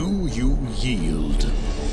Do you yield?